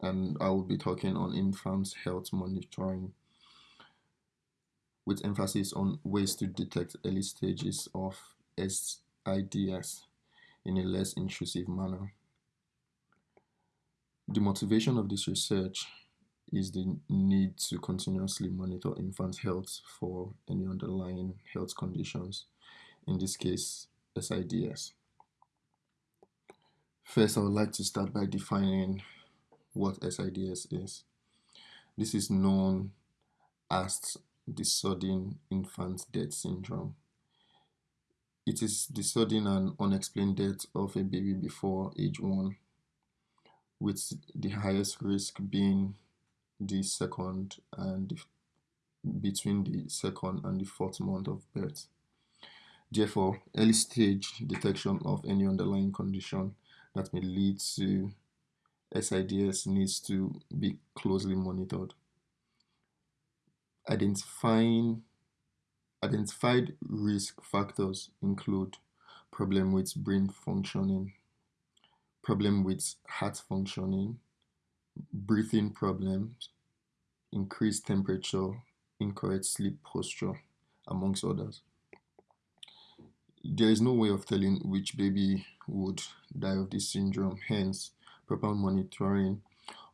And I will be talking on infant health monitoring with emphasis on ways to detect early stages of SIDS in a less intrusive manner. The motivation of this research is the need to continuously monitor infant health for any underlying health conditions, in this case, SIDS. First, I would like to start by defining what SIDS is. This is known as the sudden infant death syndrome. It is the sudden and unexplained death of a baby before age one, with the highest risk being the second and the, between the second and the fourth month of birth. Therefore, early stage detection of any underlying condition that may lead to SIDS needs to be closely monitored. Identifying identified risk factors include problem with brain functioning, problem with heart functioning, breathing problems, increased temperature, incorrect sleep posture, amongst others. There is no way of telling which baby would die of this syndrome. Hence, proper monitoring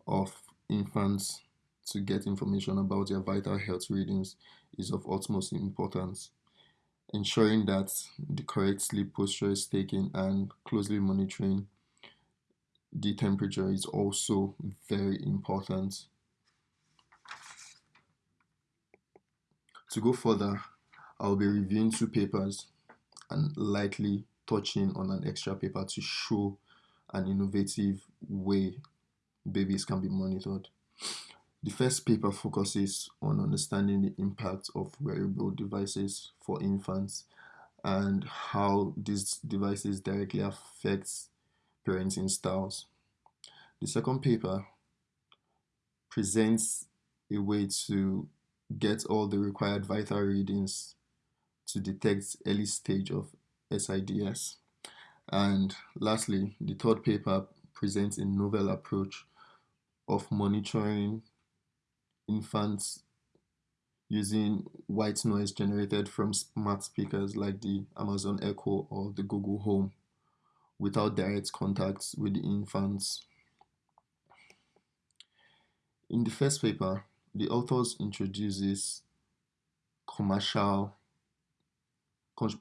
of infants to get information about their vital health readings is of utmost importance. Ensuring that the correct sleep posture is taken and closely monitoring the temperature is also very important. To go further, I'll be reviewing two papers and lightly touching on an extra paper to show an innovative way babies can be monitored. The first paper focuses on understanding the impact of wearable devices for infants and how these devices directly affects parenting styles. The second paper presents a way to get all the required vital readings to detect early stage of SIDS. And lastly, the third paper presents a novel approach of monitoring infants using white noise generated from smart speakers like the Amazon Echo or the Google Home without direct contact with the infants. In the first paper, the authors introduces commercial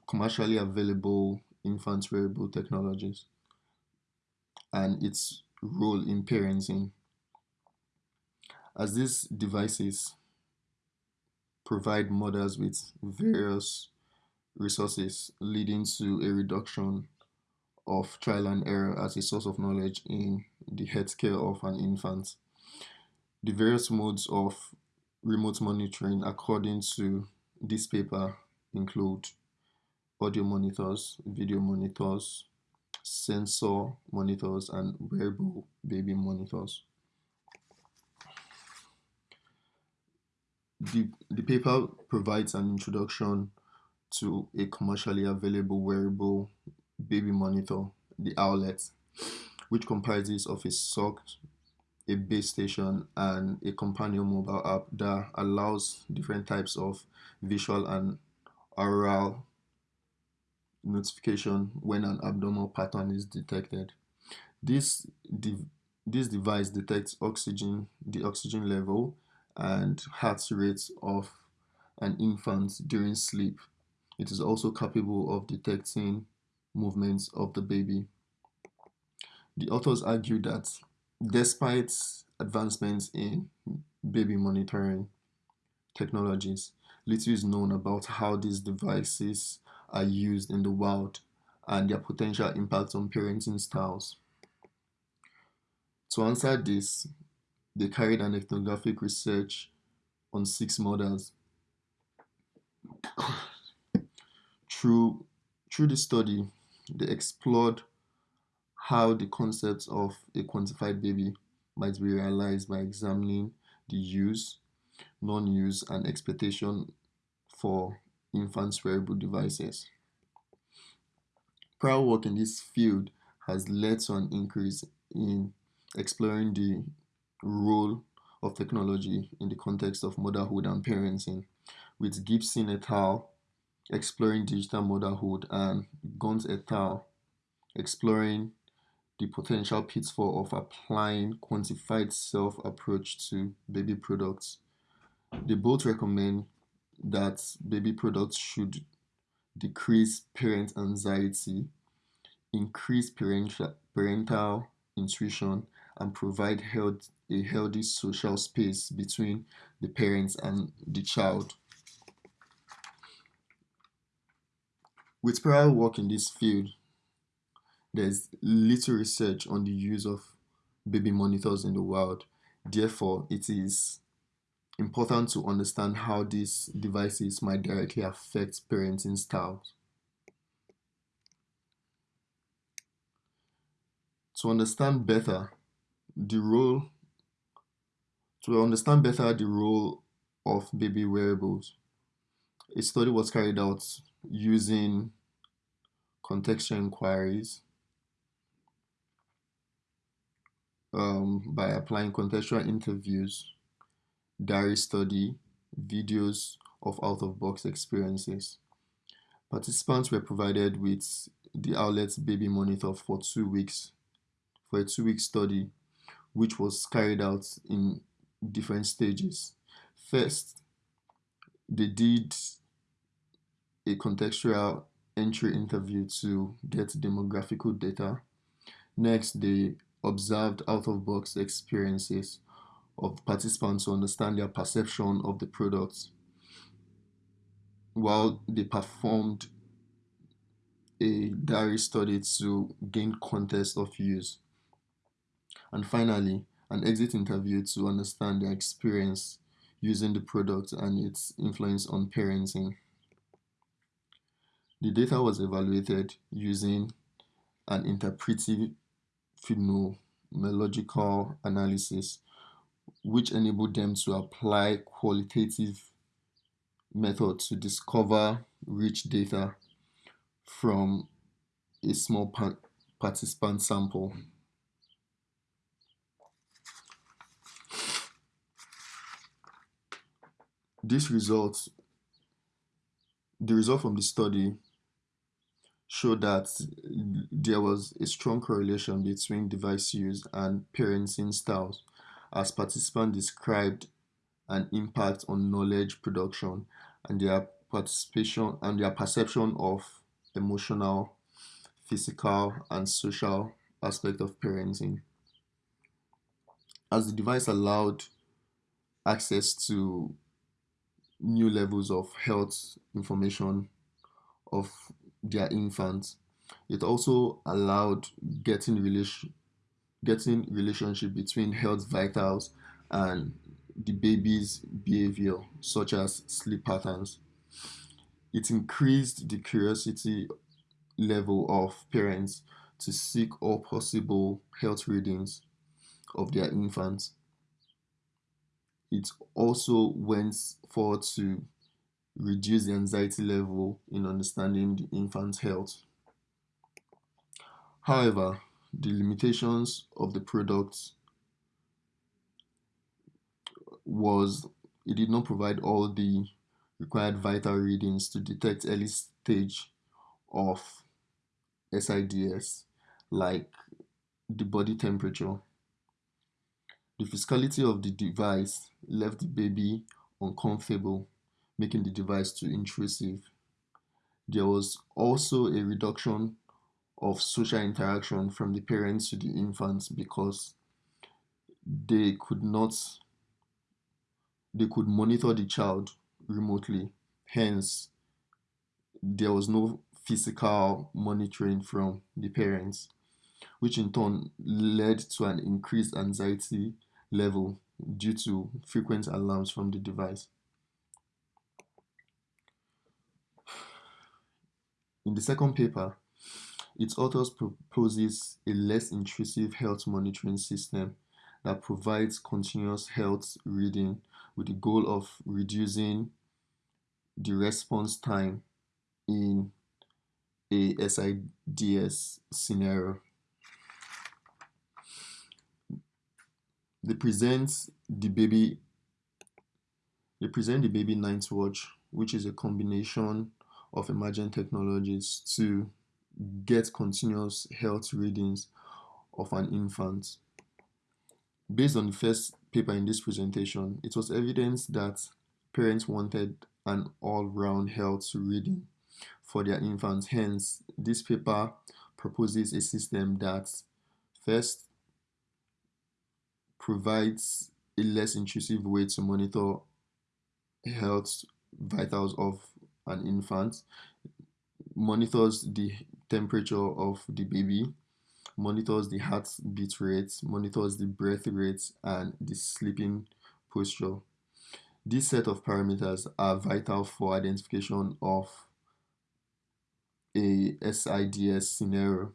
commercially available infant wearable technologies and its role in parenting. As these devices provide mothers with various resources leading to a reduction of trial and error as a source of knowledge in the healthcare of an infant. The various modes of remote monitoring according to this paper include audio monitors, video monitors, sensor monitors, and wearable baby monitors. The, the paper provides an introduction to a commercially available wearable baby monitor, the Owlet, which comprises of a sock, a base station, and a companion mobile app that allows different types of visual and oral notification when an abnormal pattern is detected. This, de this device detects oxygen, the oxygen level and heart rate of an infant during sleep. It is also capable of detecting movements of the baby. The authors argue that despite advancements in baby monitoring technologies, little is known about how these devices are used in the wild and their potential impact on parenting styles. To answer this, they carried an ethnographic research on six mothers. through, through the study, they explored how the concept of a quantified baby might be realized by examining the use, non-use, and expectation for infants' wearable devices. Prior work in this field has led to an increase in exploring the role of technology in the context of motherhood and parenting, with Gibson et al. exploring digital motherhood and Guntz et al. exploring the potential pitfall of applying quantified self approach to baby products. They both recommend that baby products should decrease parent anxiety, increase parental, parental intuition, and provide health, a healthy social space between the parents and the child. With prior work in this field, there's little research on the use of baby monitors in the world. Therefore, it is important to understand how these devices might directly affect parenting styles. To understand better the role, to understand better the role of baby wearables, a study was carried out using contextual inquiries um, by applying contextual interviews, diary study, videos of out-of-box experiences. Participants were provided with the Owlet's baby monitor for two weeks, for a two-week study, which was carried out in different stages. First, they did a contextual entry interview to get demographical data. Next, they observed out-of-box experiences of participants to understand their perception of the products while they performed a diary study to gain context of use. And finally, an exit interview to understand their experience using the product and its influence on parenting. The data was evaluated using an interpretive phenomenological analysis, which enabled them to apply qualitative methods to discover rich data from a small participant sample. This result, the result from the study showed that there was a strong correlation between device use and parenting styles as participants described an impact on knowledge production and their participation and their perception of emotional, physical, and social aspect of parenting. As the device allowed access to new levels of health information of their infants. It also allowed getting relation getting relationship between health vitals and the baby's behavior, such as sleep patterns. It increased the curiosity level of parents to seek all possible health readings of their infants. It also went forward to reduce the anxiety level in understanding the infant's health. However, the limitations of the product was it did not provide all the required vital readings to detect early stage of SIDS like the body temperature. The physicality of the device left the baby uncomfortable making the device too intrusive. There was also a reduction of social interaction from the parents to the infants because they could not they could monitor the child remotely. Hence there was no physical monitoring from the parents which in turn led to an increased anxiety level due to frequent alarms from the device. In the second paper, its authors proposes a less intrusive health monitoring system that provides continuous health reading with the goal of reducing the response time in a SIDS scenario. they present the baby they present the baby night watch which is a combination of emerging technologies to get continuous health readings of an infant. Based on the first paper in this presentation it was evidence that parents wanted an all-round health reading for their infants. Hence this paper proposes a system that first provides a less intrusive way to monitor health vitals of an infant, monitors the temperature of the baby, monitors the heartbeat rate, monitors the breath rate, and the sleeping posture. This set of parameters are vital for identification of a SIDS scenario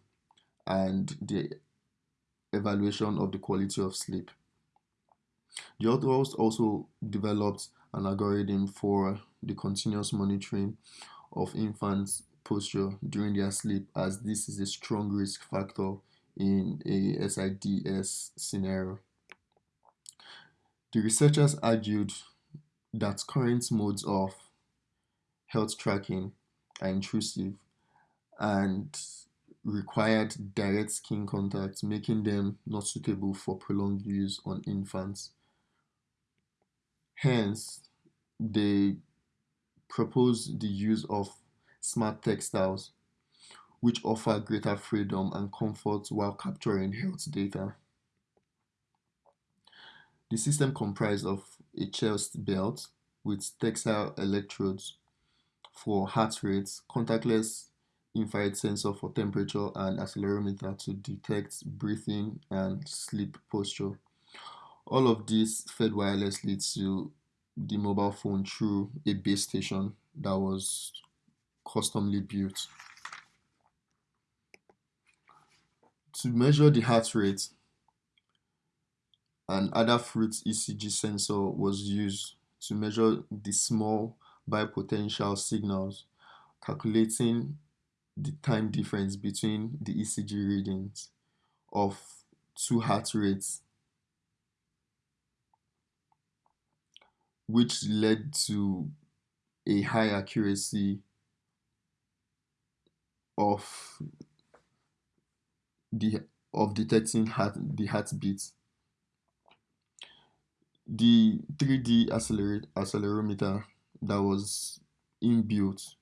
and the evaluation of the quality of sleep. The authors also developed an algorithm for the continuous monitoring of infants' posture during their sleep as this is a strong risk factor in a SIDS scenario. The researchers argued that current modes of health tracking are intrusive and required direct skin contact, making them not suitable for prolonged use on infants. Hence, they propose the use of smart textiles, which offer greater freedom and comfort while capturing health data. The system comprised of a chest belt with textile electrodes for heart rates, contactless infrared sensor for temperature and accelerometer to detect breathing and sleep posture. All of this fed wirelessly to the mobile phone through a base station that was customly built. To measure the heart rate, an Adafruit ECG sensor was used to measure the small biopotential signals, calculating the time difference between the ECG readings of two heart rates which led to a high accuracy of the of detecting heart the heartbeat. The 3D acceler accelerometer that was inbuilt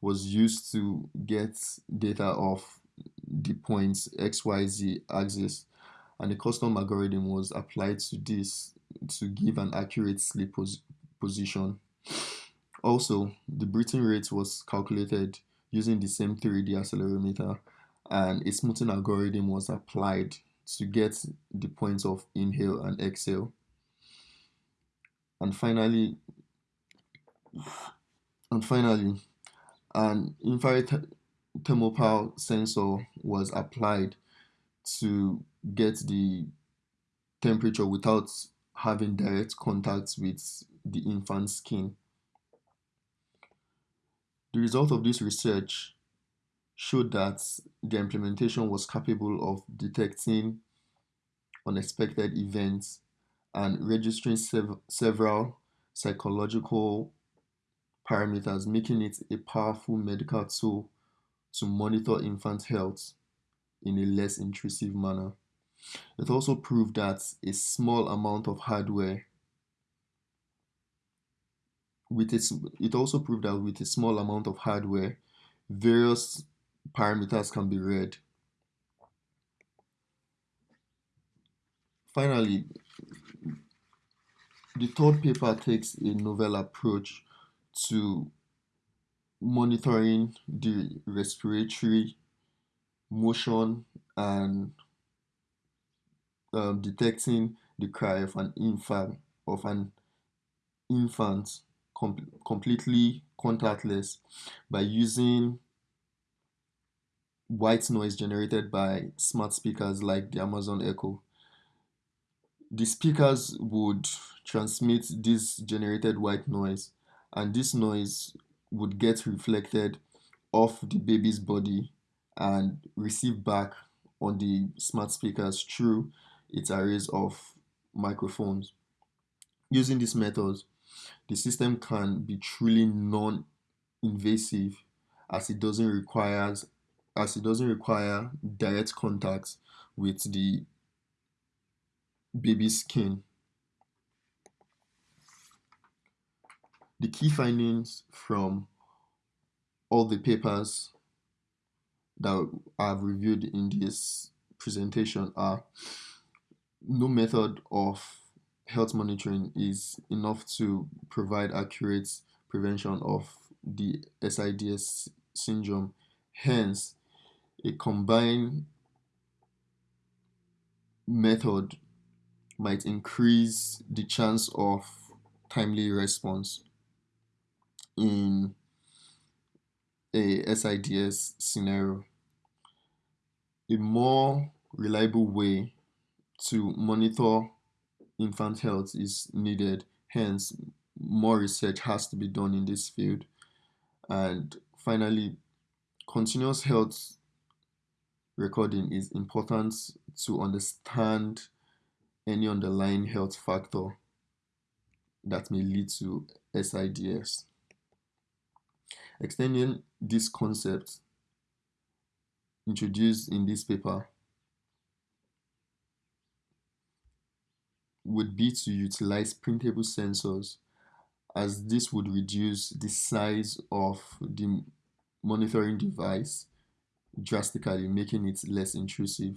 was used to get data of the points XYZ axis and a custom algorithm was applied to this to give an accurate sleep pos position. Also, the breathing rate was calculated using the same 3D accelerometer and a smoothing algorithm was applied to get the points of inhale and exhale. And finally, and finally, an infrared thermopile sensor was applied to get the temperature without having direct contact with the infant's skin. The result of this research showed that the implementation was capable of detecting unexpected events and registering sev several psychological parameters, making it a powerful medical tool to monitor infant health in a less intrusive manner. It also proved that a small amount of hardware with its, it also proved that with a small amount of hardware, various parameters can be read. Finally, the third paper takes a novel approach to monitoring the respiratory motion and um, detecting the cry of an infant of an infant com completely contactless by using white noise generated by smart speakers like the Amazon Echo. The speakers would transmit this generated white noise and this noise would get reflected off the baby's body and receive back on the smart speakers through its arrays of microphones. Using these methods, the system can be truly non-invasive as it doesn't requires as it doesn't require direct contact with the baby's skin. The key findings from all the papers that I've reviewed in this presentation are no method of health monitoring is enough to provide accurate prevention of the SIDS syndrome. Hence, a combined method might increase the chance of timely response in a SIDS scenario. A more reliable way to monitor infant health is needed. Hence, more research has to be done in this field. And finally, continuous health recording is important to understand any underlying health factor that may lead to SIDS. Extending this concept introduced in this paper would be to utilize printable sensors as this would reduce the size of the monitoring device drastically making it less intrusive.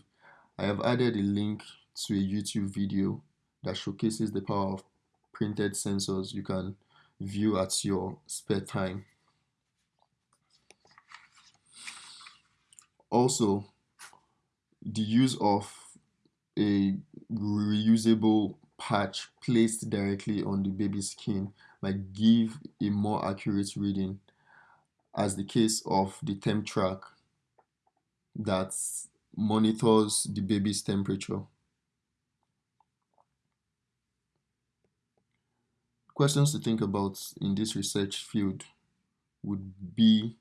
I have added a link to a YouTube video that showcases the power of printed sensors you can view at your spare time. Also, the use of a reusable patch placed directly on the baby's skin might give a more accurate reading as the case of the TempTraq that monitors the baby's temperature. Questions to think about in this research field would be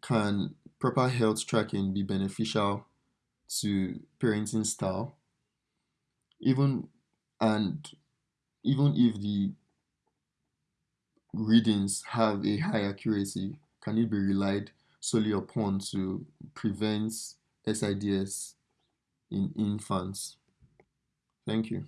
can proper health tracking be beneficial to parenting style? Even and even if the readings have a high accuracy, can it be relied solely upon to prevent SIDS in infants? Thank you.